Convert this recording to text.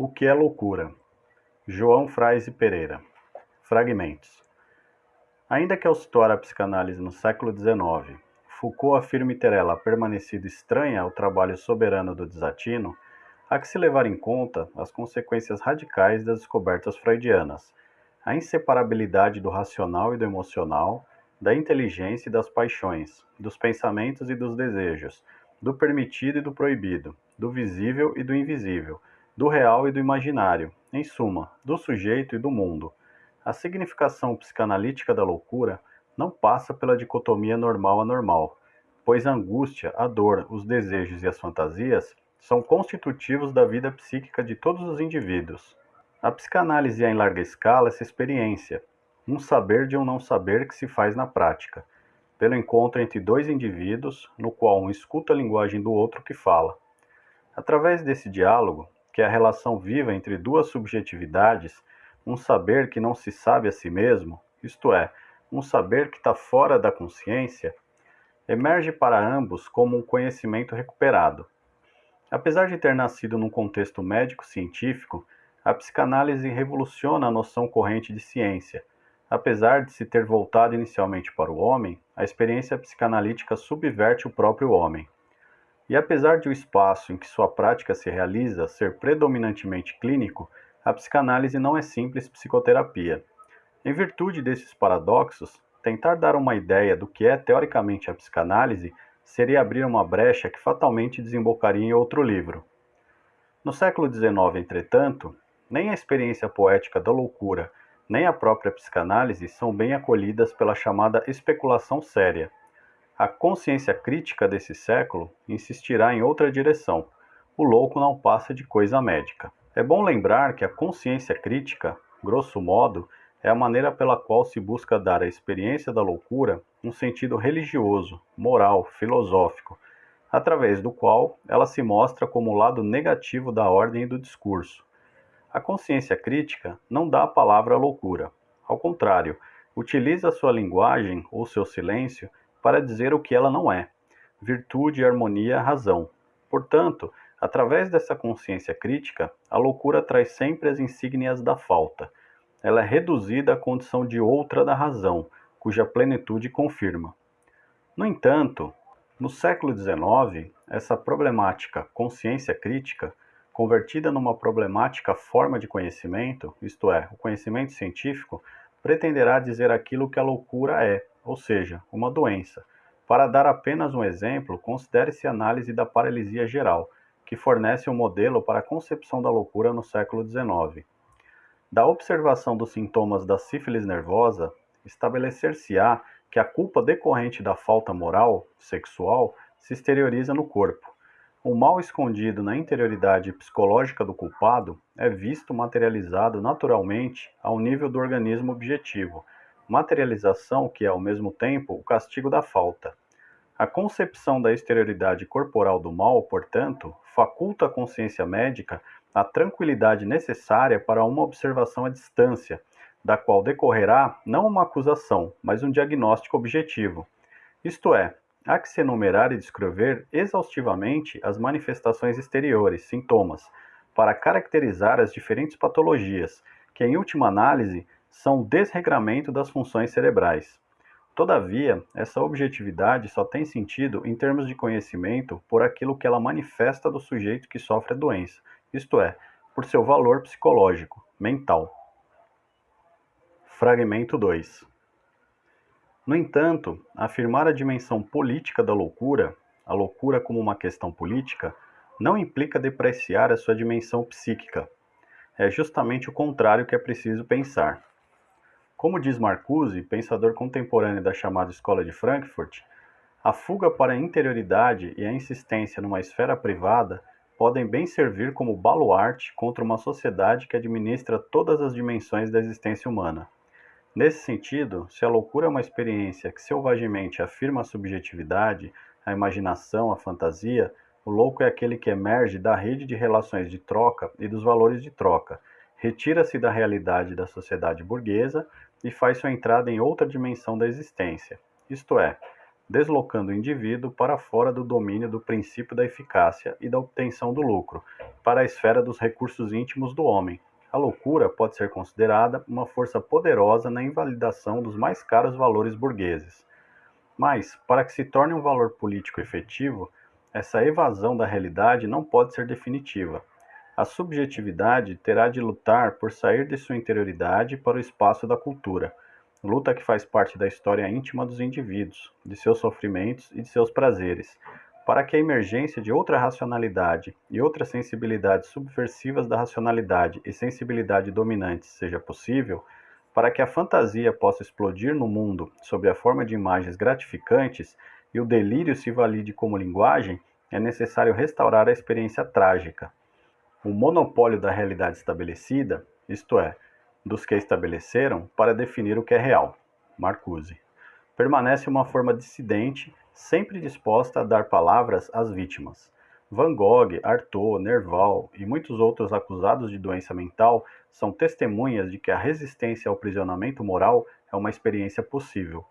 O que é loucura? João Fraise Pereira. Fragmentos. Ainda que ao situar a psicanálise no século XIX, Foucault afirme ter ela permanecido estranha ao trabalho soberano do desatino, há que se levar em conta as consequências radicais das descobertas freudianas, a inseparabilidade do racional e do emocional, da inteligência e das paixões, dos pensamentos e dos desejos, do permitido e do proibido, do visível e do invisível, do real e do imaginário, em suma, do sujeito e do mundo. A significação psicanalítica da loucura não passa pela dicotomia normal-anormal, pois a angústia, a dor, os desejos e as fantasias são constitutivos da vida psíquica de todos os indivíduos. A psicanálise é em larga escala essa experiência, um saber de um não saber que se faz na prática, pelo encontro entre dois indivíduos, no qual um escuta a linguagem do outro que fala. Através desse diálogo, que é a relação viva entre duas subjetividades, um saber que não se sabe a si mesmo, isto é, um saber que está fora da consciência, emerge para ambos como um conhecimento recuperado. Apesar de ter nascido num contexto médico-científico, a psicanálise revoluciona a noção corrente de ciência. Apesar de se ter voltado inicialmente para o homem, a experiência psicanalítica subverte o próprio homem. E apesar de o espaço em que sua prática se realiza ser predominantemente clínico, a psicanálise não é simples psicoterapia. Em virtude desses paradoxos, tentar dar uma ideia do que é teoricamente a psicanálise seria abrir uma brecha que fatalmente desembocaria em outro livro. No século XIX, entretanto, nem a experiência poética da loucura, nem a própria psicanálise são bem acolhidas pela chamada especulação séria, a consciência crítica desse século insistirá em outra direção. O louco não passa de coisa médica. É bom lembrar que a consciência crítica, grosso modo, é a maneira pela qual se busca dar à experiência da loucura um sentido religioso, moral, filosófico, através do qual ela se mostra como o lado negativo da ordem e do discurso. A consciência crítica não dá a palavra à loucura. Ao contrário, utiliza sua linguagem ou seu silêncio para dizer o que ela não é: virtude, harmonia, razão. Portanto, através dessa consciência crítica, a loucura traz sempre as insígnias da falta. Ela é reduzida à condição de outra da razão, cuja plenitude confirma. No entanto, no século XIX, essa problemática consciência crítica, convertida numa problemática forma de conhecimento, isto é, o conhecimento científico, pretenderá dizer aquilo que a loucura é, ou seja, uma doença. Para dar apenas um exemplo, considere-se a análise da paralisia geral, que fornece um modelo para a concepção da loucura no século XIX. Da observação dos sintomas da sífilis nervosa, estabelecer-se-á que a culpa decorrente da falta moral, sexual, se exterioriza no corpo. O mal escondido na interioridade psicológica do culpado é visto materializado naturalmente ao nível do organismo objetivo, materialização que é ao mesmo tempo o castigo da falta. A concepção da exterioridade corporal do mal, portanto, faculta à consciência médica a tranquilidade necessária para uma observação à distância, da qual decorrerá não uma acusação, mas um diagnóstico objetivo. Isto é, há que se enumerar e descrever exaustivamente as manifestações exteriores, sintomas, para caracterizar as diferentes patologias, que, em última análise, são desregramento das funções cerebrais. Todavia, essa objetividade só tem sentido em termos de conhecimento por aquilo que ela manifesta do sujeito que sofre a doença, isto é, por seu valor psicológico, mental. Fragmento 2 No entanto, afirmar a dimensão política da loucura, a loucura como uma questão política, não implica depreciar a sua dimensão psíquica. É justamente o contrário que é preciso pensar. Como diz Marcuse, pensador contemporâneo da chamada Escola de Frankfurt, a fuga para a interioridade e a insistência numa esfera privada podem bem servir como baluarte contra uma sociedade que administra todas as dimensões da existência humana. Nesse sentido, se a loucura é uma experiência que selvagemente afirma a subjetividade, a imaginação, a fantasia, o louco é aquele que emerge da rede de relações de troca e dos valores de troca, retira-se da realidade da sociedade burguesa e faz sua entrada em outra dimensão da existência, isto é, deslocando o indivíduo para fora do domínio do princípio da eficácia e da obtenção do lucro, para a esfera dos recursos íntimos do homem. A loucura pode ser considerada uma força poderosa na invalidação dos mais caros valores burgueses. Mas, para que se torne um valor político efetivo, essa evasão da realidade não pode ser definitiva. A subjetividade terá de lutar por sair de sua interioridade para o espaço da cultura, luta que faz parte da história íntima dos indivíduos, de seus sofrimentos e de seus prazeres, para que a emergência de outra racionalidade e outras sensibilidades subversivas da racionalidade e sensibilidade dominantes seja possível, para que a fantasia possa explodir no mundo sob a forma de imagens gratificantes e o delírio se valide como linguagem, é necessário restaurar a experiência trágica. O monopólio da realidade estabelecida, isto é, dos que estabeleceram, para definir o que é real. Marcuse. Permanece uma forma dissidente, sempre disposta a dar palavras às vítimas. Van Gogh, Artaud, Nerval e muitos outros acusados de doença mental são testemunhas de que a resistência ao prisionamento moral é uma experiência possível.